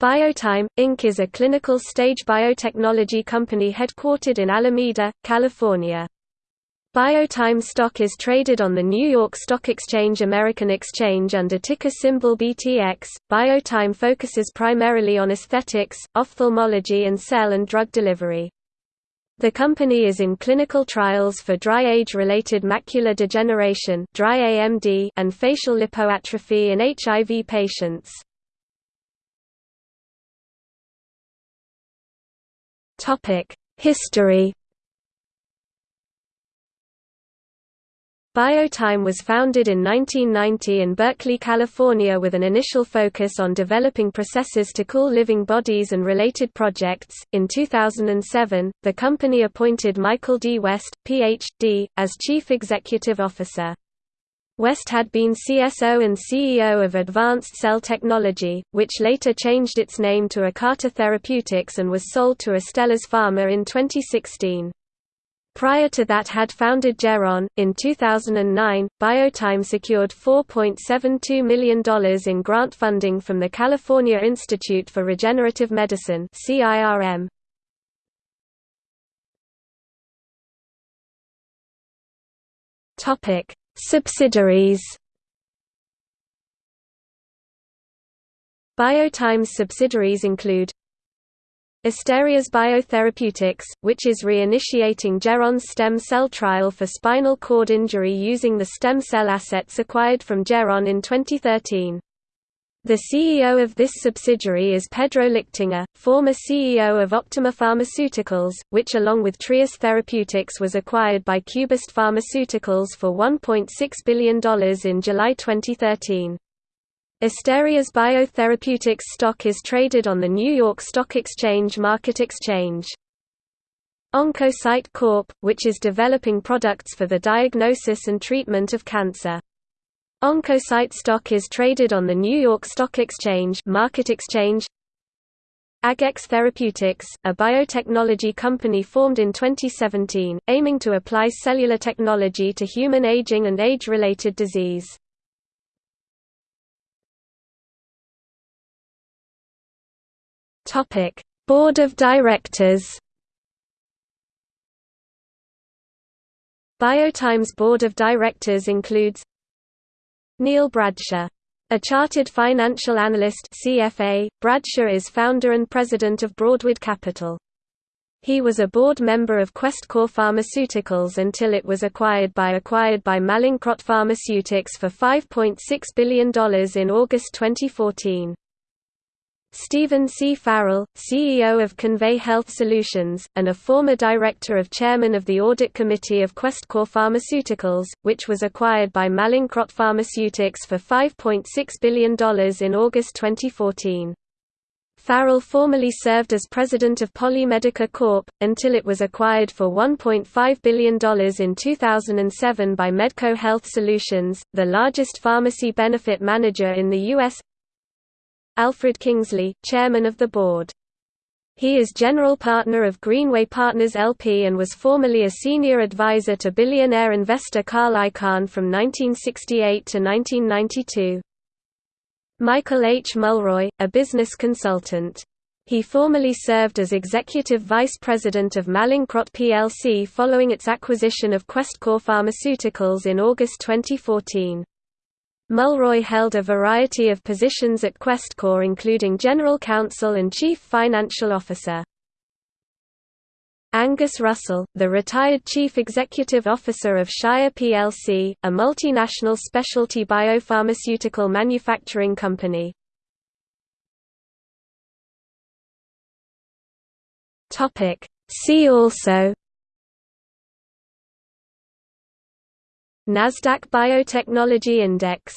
Biotime, Inc. is a clinical stage biotechnology company headquartered in Alameda, California. Biotime stock is traded on the New York Stock Exchange American Exchange under ticker symbol BTX. Biotime focuses primarily on aesthetics, ophthalmology and cell and drug delivery. The company is in clinical trials for dry age-related macular degeneration dry AMD and facial lipoatrophy in HIV patients. History Biotime was founded in 1990 in Berkeley, California with an initial focus on developing processes to cool living bodies and related projects. In 2007, the company appointed Michael D. West, Ph.D., as Chief Executive Officer. West had been CSO and CEO of Advanced Cell Technology, which later changed its name to Ocata Therapeutics and was sold to Astellas Pharma in 2016. Prior to that had founded Geron. In 2009, Biotime secured $4.72 million in grant funding from the California Institute for Regenerative Medicine CIRM. Topic: Subsidiaries Biotime's subsidiaries include Asterias Biotherapeutics, which is reinitiating Geron's stem cell trial for spinal cord injury using the stem cell assets acquired from Geron in 2013. The CEO of this subsidiary is Pedro Lichtinger, former CEO of Optimer Pharmaceuticals, which along with Trius Therapeutics was acquired by Cubist Pharmaceuticals for $1.6 billion in July 2013. Asterias Biotherapeutics stock is traded on the New York Stock Exchange Market Exchange. Oncocyte Corp., which is developing products for the diagnosis and treatment of cancer. Oncocyte stock is traded on the New York Stock Exchange Market Exchange. Agex Therapeutics, a biotechnology company formed in 2017, aiming to apply cellular technology to human aging and age-related disease. Topic: Board of Directors. Biotime's board of directors includes Neal Bradsher A chartered financial analyst CFA, Bradsher is founder and president of Broadwood Capital. He was a board member of Questcor Pharmaceuticals until it was acquired by acquired by Mallinckrodt Pharmaceutics for $5.6 billion in August 2014. Stephen C. Farrell, CEO of Convey Health Solutions, and a former director of chairman of the Audit Committee of Questcor Pharmaceuticals, which was acquired by Mallinckrodt Pharmaceutics for $5.6 billion in August 2014. Farrell formerly served as president of Polymedica Corp., until it was acquired for $1.5 billion in 2007 by Medco Health Solutions, the largest pharmacy benefit manager in the U.S. Alfred Kingsley, chairman of the board. He is general partner of Greenway Partners LP and was formerly a senior advisor to billionaire investor Carl Icahn from 1968 to 1992. Michael H. Mulroy, a business consultant. He formerly served as executive vice president of Mallinckrodt plc following its acquisition of Questcor Pharmaceuticals in August 2014. Mulroy held a variety of positions at Questcor including General Counsel and Chief Financial Officer. Angus Russell, the retired Chief Executive Officer of Shire plc, a multinational specialty biopharmaceutical manufacturing company. See also NASDAQ Biotechnology Index